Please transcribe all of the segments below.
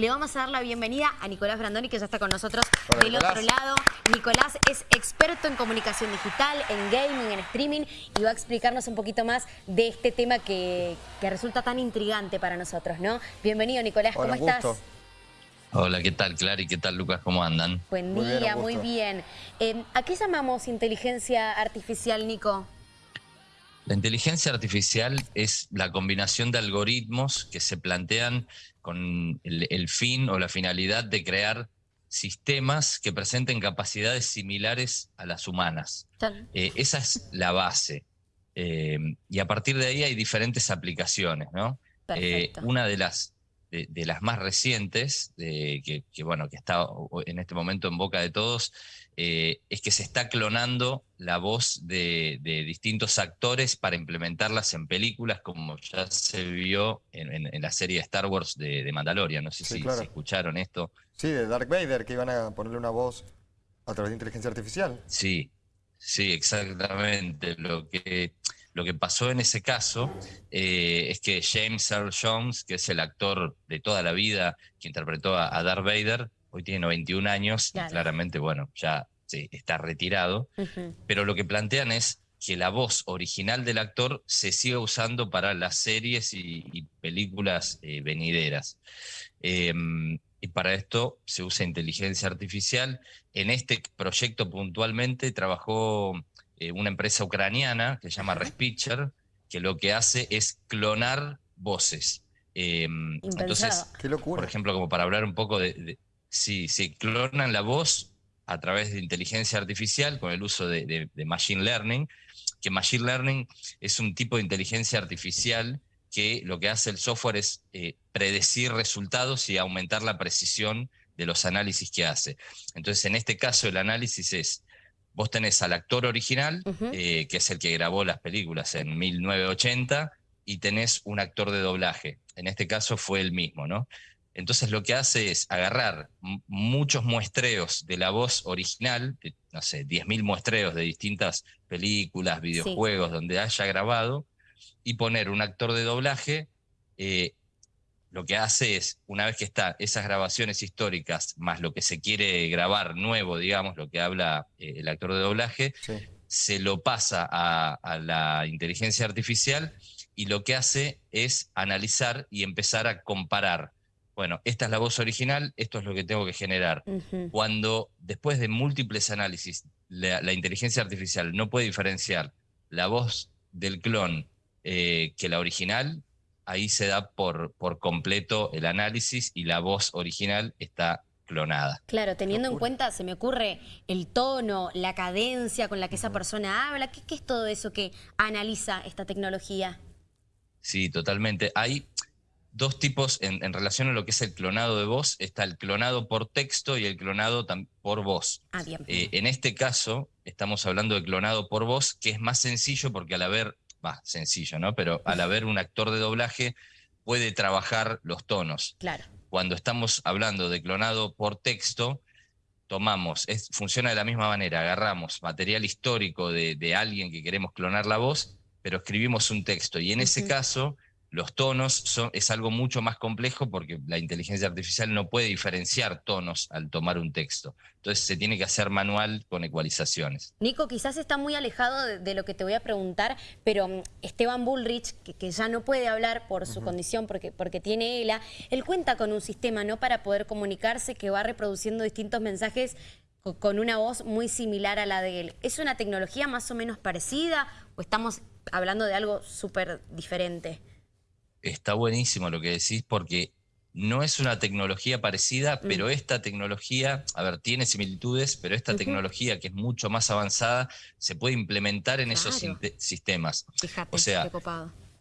Le vamos a dar la bienvenida a Nicolás Brandoni, que ya está con nosotros del otro lado. Nicolás es experto en comunicación digital, en gaming, en streaming, y va a explicarnos un poquito más de este tema que, resulta tan intrigante para nosotros, ¿no? Bienvenido, Nicolás, ¿cómo estás? Hola, ¿qué tal, Clary? ¿Qué tal, Lucas? ¿Cómo andan? Buen día, muy bien. Em, ¿A qué llamamos inteligencia artificial, Nico? La inteligencia artificial es la combinación de algoritmos que se plantean con el, fin o la finalidad de crear sistemas que presenten capacidades similares a las humanas. Eh, esa es la base. Eh, y a partir de ahí hay diferentes aplicaciones, ¿no? Eh, una de las, de, las más recientes, que, bueno, que está en este momento en boca de todos, eh, es que se está clonando la voz de, distintos actores para implementarlas en películas, como ya se vio en, la serie Star Wars de, Mandalorian. No sé si, escucharon esto. Sí, de Dark Vader, que iban a ponerle una voz a través de inteligencia artificial. Sí, sí, exactamente. Lo que, lo que pasó en ese caso eh, es que James Earl Jones, que es el actor de toda la vida que interpretó a, Darth Vader, hoy tiene 91 años, y claramente, bueno, ya está retirado, pero lo que plantean es que la voz original del actor se siga usando para las series y, películas eh, venideras. Em, y para esto se usa inteligencia artificial. En este proyecto puntualmente trabajó eh, una empresa ucraniana que se llama Respitcher, que lo que hace es clonar voces. Em, entonces, por ejemplo, como para hablar un poco de, de si se clonan la voz a través de inteligencia artificial con el uso de, Machine Learning, que Machine Learning es un tipo de inteligencia artificial que lo que hace el software es eh, predecir resultados y aumentar la precisión de los análisis que hace. Entonces, en este caso, el análisis es, vos tenés al actor original, eh, que es el que grabó las películas en 1980, y tenés un actor de doblaje. En este caso fue el mismo, ¿no? Entonces lo que hace es agarrar muchos muestreos de la voz original, no sé, 10.000 muestreos de distintas películas, videojuegos, donde haya grabado, y poner un actor de doblaje. Eh, lo que hace es, una vez que están esas grabaciones históricas, más lo que se quiere grabar nuevo, digamos, lo que habla eh, el actor de doblaje, se lo pasa a la inteligencia artificial y lo que hace es analizar y empezar a comparar. Bueno, esta es la voz original, esto es lo que tengo que generar. Cuando después de múltiples análisis la, inteligencia artificial no puede diferenciar la voz del clon eh, que la original, ahí se da por, por completo el análisis y la voz original está clonada. Claro, teniendo en cuenta, se me ocurre el tono, la cadencia con la que esa persona habla, ¿qué, es todo eso que analiza esta tecnología? Sí, totalmente. Hay dos tipos en, relación a lo que es el clonado de voz. Está el clonado por texto y el clonado por voz. Ah, bien. Eh, en este caso, estamos hablando de clonado por voz, que es más sencillo porque al haber, va, sencillo, ¿no? Pero al haber un actor de doblaje puede trabajar los tonos. Claro. Cuando estamos hablando de clonado por texto, tomamos, es, funciona de la misma manera, agarramos material histórico de, alguien que queremos clonar la voz, pero escribimos un texto. Y en ese caso los tonos son, es algo mucho más complejo porque la inteligencia artificial no puede diferenciar tonos al tomar un texto. Entonces se tiene que hacer manual con ecualizaciones. Nico, quizás está muy alejado de, lo que te voy a preguntar, pero mm, Esteban Bullrich, que, ya no puede hablar por su condición porque, porque tiene ELA, él cuenta con un sistema ¿no? para poder comunicarse que va reproduciendo distintos mensajes con una voz muy similar a la de él. ¿Es una tecnología más o menos parecida o estamos hablando de algo súper diferente? Está buenísimo lo que decís porque no es una tecnología parecida, mm. pero esta tecnología, a ver, tiene similitudes, pero esta tecnología que es mucho más avanzada se puede implementar en esos sistemas. Fíjate, o sea,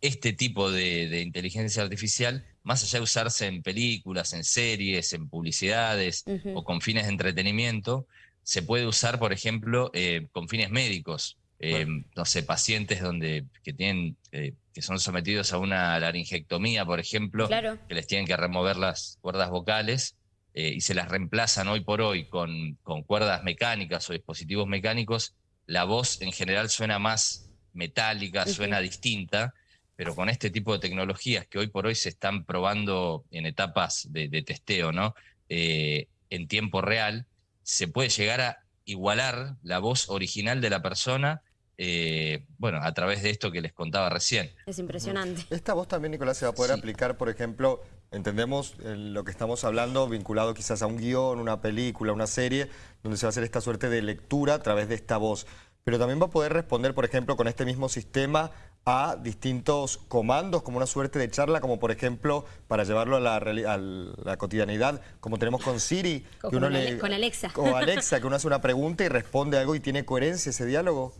este tipo de, inteligencia artificial, más allá de usarse en películas, en series, en publicidades o con fines de entretenimiento, se puede usar, por ejemplo, eh, con fines médicos. Eh, no sé, pacientes donde, que tienen eh, que son sometidos a una laringectomía, por ejemplo, que les tienen que remover las cuerdas vocales eh, y se las reemplazan hoy por hoy con, con, cuerdas mecánicas o dispositivos mecánicos, la voz en general suena más metálica, suena distinta, pero con este tipo de tecnologías que hoy por hoy se están probando en etapas de, testeo, ¿no? Eh, en tiempo real, se puede llegar a igualar la voz original de la persona eh, bueno, a través de esto que les contaba recién. Es impresionante. Esta voz también, Nicolás, se va a poder aplicar, por ejemplo, entendemos lo que estamos hablando vinculado quizás a un guion, una película, una serie, donde se va a hacer esta suerte de lectura a través de esta voz. Pero también va a poder responder, por ejemplo, con este mismo sistema a distintos comandos, como una suerte de charla, como por ejemplo, para llevarlo a la, cotidianidad, como tenemos con Siri. que uno le, con Alexa. O Alexa, que uno hace una pregunta y responde algo y tiene coherencia ese diálogo.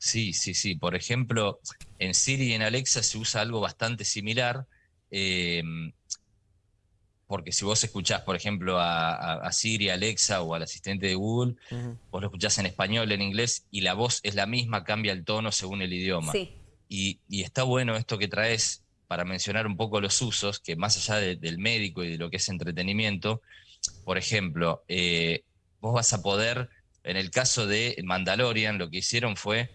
Sí, sí, sí. Por ejemplo, en Siri y en Alexa se usa algo bastante similar. Eh, porque si vos escuchás, por ejemplo, a, Siri, Alexa o al asistente de Google, vos lo escuchás en español, en inglés, y la voz es la misma, cambia el tono según el idioma. Y, está bueno esto que traes para mencionar un poco los usos, que más allá del médico y de lo que es entretenimiento, por ejemplo, eh, vos vas a poder, en el caso de Mandalorian, lo que hicieron fue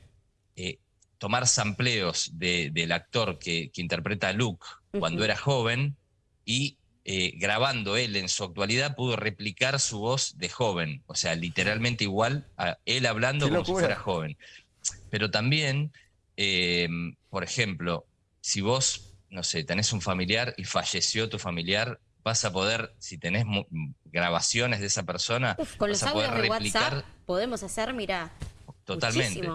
eh, tomar sampleos del actor que, interpreta a Luke cuando era joven y eh, grabando él en su actualidad pudo replicar su voz de joven, o sea, literalmente igual a él hablando como si fuera joven. Pero también, eh, por ejemplo, si vos, no sé, tenés un familiar y falleció tu familiar, vas a poder, si tenés grabaciones de esa persona, con vas los a poder replicar. WhatsApp podemos hacer, mira. Totalmente.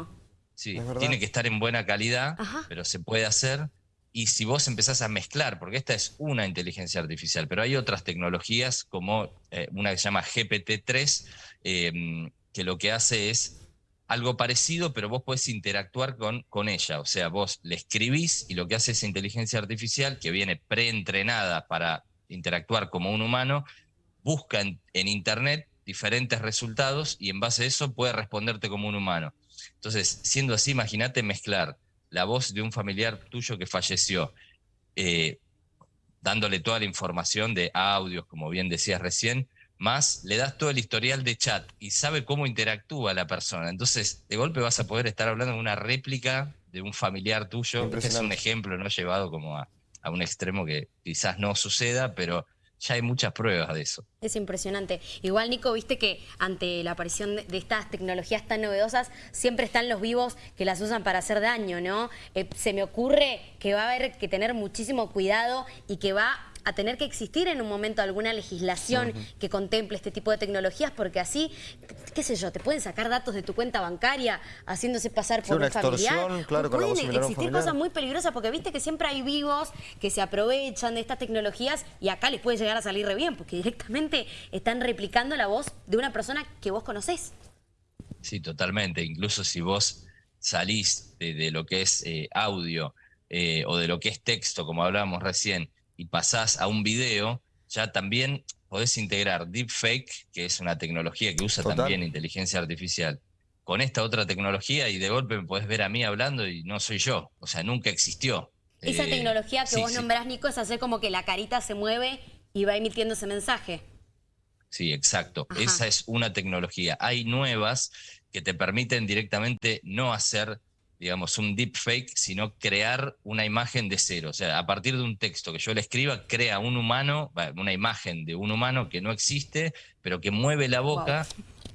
Sí, tiene que estar en buena calidad, pero se puede hacer. Y si vos empezás a mezclar, porque esta es una inteligencia artificial, pero hay otras tecnologías como eh, una que se llama GPT-3, em, que lo que hace es algo parecido, pero vos podés interactuar con, con ella. O sea, vos le escribís y lo que hace esa inteligencia artificial, que viene preentrenada para interactuar como un humano, busca en Internet diferentes resultados y en base a eso puede responderte como un humano. Entonces, siendo así, imagínate mezclar la voz de un familiar tuyo que falleció, eh, dándole toda la información de audios, como bien decías recién, más le das todo el historial de chat y sabe cómo interactúa la persona. Entonces, de golpe vas a poder estar hablando de una réplica de un familiar tuyo. Este es un ejemplo no llevado como a un extremo que quizás no suceda, pero ya hay muchas pruebas de eso. Es impresionante. Igual, Nico, viste que ante la aparición de estas tecnologías tan novedosas, siempre están los vivos que las usan para hacer daño, ¿no? Eh, se me ocurre que va a haber que tener muchísimo cuidado y que va a tener que existir en un momento alguna legislación que contemple este tipo de tecnologías, porque así, qué sé yo, te pueden sacar datos de tu cuenta bancaria haciéndose pasar por un familiar. Claro, pueden existir cosas muy peligrosas, porque viste que siempre hay vivos que se aprovechan de estas tecnologías y acá les puede llegar a salir re bien, porque directamente están replicando la voz de una persona que vos conocés. Sí, totalmente. Incluso si vos salís de, lo que es eh, audio eh, o de lo que es texto, como hablábamos recién, y pasás a un video, ya también podés integrar deepfake, que es una tecnología que usa también inteligencia artificial, con esta otra tecnología y de golpe me podés ver a mí hablando y no soy yo. O sea, nunca existió. Esa eh, tecnología que vos nombrás, Nico, es hacer como que la carita se mueve y va emitiendo ese mensaje. Sí, exacto. Esa es una tecnología. Hay nuevas que te permiten directamente no hacer digamos, un deepfake, sino crear una imagen de cero. O sea, a partir de un texto que yo le escriba, crea un humano, una imagen de un humano que no existe, pero que mueve la boca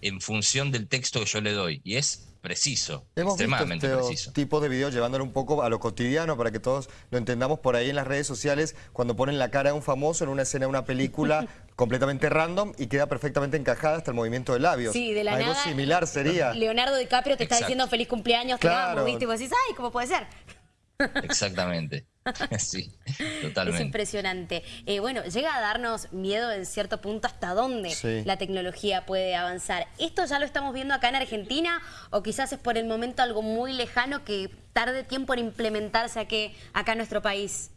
en función del texto que yo le doy. Y es preciso, extremadamente visto este tipo de videos llevándolo un poco a lo cotidiano para que todos lo entendamos por ahí en las redes sociales cuando ponen la cara de un famoso en una escena de una película completamente random y queda perfectamente encajada hasta el movimiento de labios. Sí, de la Algo similar sería. Leonardo DiCaprio te está diciendo feliz cumpleaños, claro. te amo, Y vos decís, ay, ¿cómo puede ser? Exactamente. Sí, totalmente. Es impresionante. Eh, bueno, llega a darnos miedo en cierto punto hasta dónde la tecnología puede avanzar. ¿Esto ya lo estamos viendo acá en Argentina o quizás es por el momento algo muy lejano que tarde tiempo en implementarse aquí, acá en nuestro país?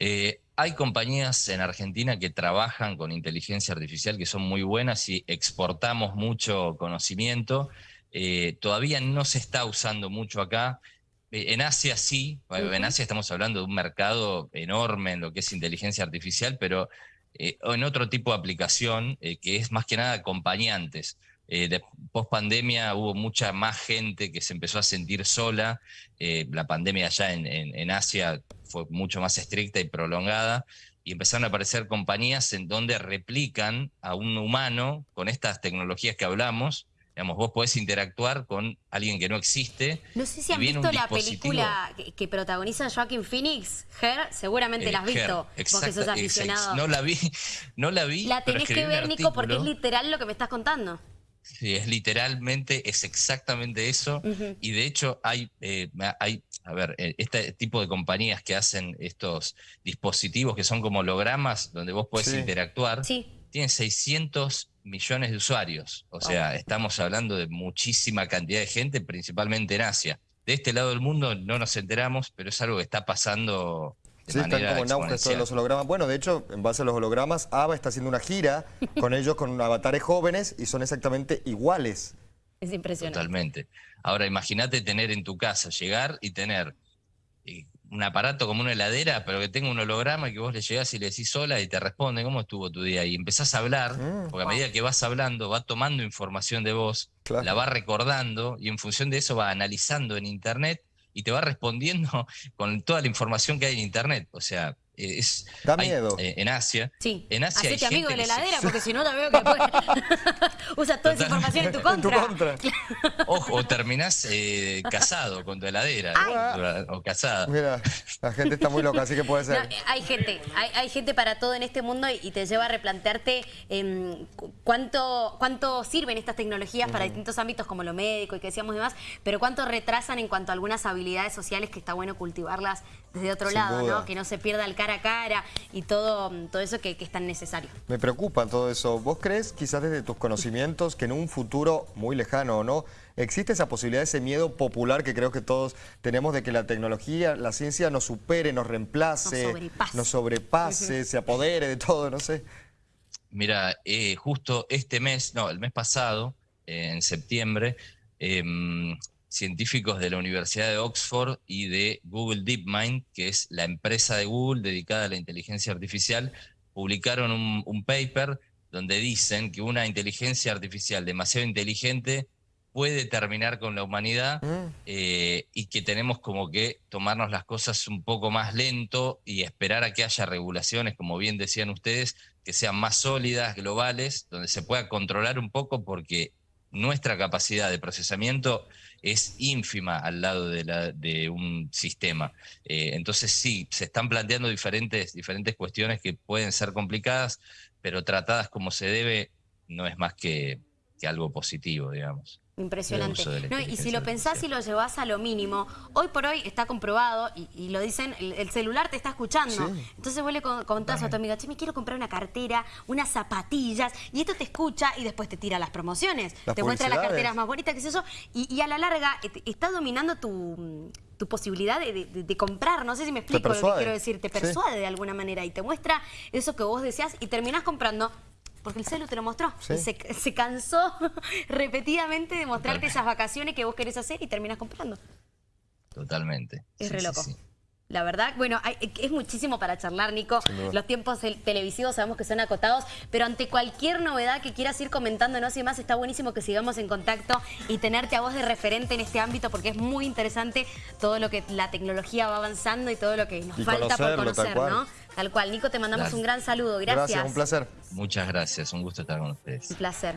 Eh, hay compañías en Argentina que trabajan con inteligencia artificial que son muy buenas y exportamos mucho conocimiento. Eh, todavía no se está usando mucho acá. Eh, en Asia sí, en Asia estamos hablando de un mercado enorme en lo que es inteligencia artificial, pero en otro tipo de aplicación que es más que nada acompañantes. Eh, post pandemia hubo mucha más gente que se empezó a sentir sola. Eh, la pandemia allá en, Asia fue mucho más estricta y prolongada. Y empezaron a aparecer compañías en donde replican a un humano con estas tecnologías que hablamos. Digamos, vos podés interactuar con alguien que no existe. No sé si han visto la película que, protagoniza Joaquin Phoenix, Her, seguramente la has visto, porque sos aficionado. no la vi, no la vi. La tenés que ver, Nico, porque es literal lo que me estás contando. Sí, es literalmente, es exactamente eso. Y de hecho hay, eh, hay, a ver, eh, este tipo de compañías que hacen estos dispositivos que son como hologramas, donde vos podés interactuar, tienen 600 millones de usuarios. O sea, estamos hablando de muchísima cantidad de gente, principalmente en Asia. De este lado del mundo no nos enteramos, pero es algo que está pasando Sí, están como en auge los hologramas. Bueno, de hecho, en base a los hologramas, ABBA está haciendo una gira con ellos, con avatares jóvenes, y son exactamente iguales. Es impresionante. Totalmente. Ahora, imagínate tener en tu casa, llegar y tener eh, un aparato como una heladera, pero que tenga un holograma que vos le llegás y le decís sola y te responde cómo estuvo tu día. Y empezás a hablar, mm. porque a medida que vas hablando, va tomando información de vos, la va recordando y en función de eso va analizando en internet y te va respondiendo con toda la información que hay en Internet. O sea, es, da miedo. Eh, en Asia. Sí. En Asia Hacete amigo de la heladera, porque si no la veo que usa toda esa información en tu contra. Ojo, o terminás eh, casado con tu heladera o, casada. Mira, la gente está muy loca, así que puede ser. hay gente, hay, gente para todo en este mundo y, te lleva a replantearte em, cuánto, cuánto sirven estas tecnologías para distintos ámbitos como lo médico y que decíamos demás, pero cuánto retrasan en cuanto a algunas habilidades sociales que está bueno cultivarlas desde otro lado, ¿no? Que no se pierda el cara a cara y todo, todo eso que, es tan necesario. Me preocupa todo eso. ¿Vos crees, quizás desde tus conocimientos, que en un futuro muy lejano o no, existe esa posibilidad, ese miedo popular que creo que todos tenemos de que la tecnología, la ciencia nos supere, nos reemplace, nos sobrepase, se apodere de todo, no sé? Mira, eh, justo este mes, no, el mes pasado, eh, en septiembre, em, científicos de la Universidad de Oxford y de Google DeepMind, que es la empresa de Google dedicada a la inteligencia artificial, publicaron un, paper donde dicen que una inteligencia artificial demasiado inteligente puede terminar con la humanidad mm. eh, y que tenemos como que tomarnos las cosas un poco más lento y esperar a que haya regulaciones, como bien decían ustedes, que sean más sólidas, globales, donde se pueda controlar un poco porque nuestra capacidad de procesamiento es ínfima al lado de, un sistema. Eh, entonces sí, se están planteando diferentes, diferentes cuestiones que pueden ser complicadas, pero tratadas como se debe no es más que algo positivo, digamos. Impresionante. y si lo pensás y lo llevas a lo mínimo, hoy por hoy está comprobado, y, lo dicen, el, celular te está escuchando. Entonces vos le contás a tu amiga, che, me quiero comprar una cartera, unas zapatillas, y esto te escucha y después te tira las promociones. te muestra las carteras más bonitas, que es eso, y, a la larga eh, está dominando tu, posibilidad de, comprar. No sé si me explico lo que quiero decir. Te persuade de alguna manera y te muestra eso que vos deseas y terminás comprando porque el celu te lo mostró. se, cansó repetidamente de mostrarte esas vacaciones que vos querés hacer y terminas comprando. Totalmente. Es re loco. La verdad, bueno, es muchísimo para charlar, Nico. Los tiempos televisivos sabemos que son acotados, pero ante cualquier novedad que quieras ir comentándonos y demás, está buenísimo que sigamos en contacto y tenerte a vos de referente en este ámbito, porque es muy interesante todo lo que la tecnología va avanzando y todo lo que nos falta por conocer, ¿no? Tal cual. Nico, te mandamos un gran saludo. Gracias. Gracias, un placer. Muchas gracias. Un gusto estar con ustedes. Un placer.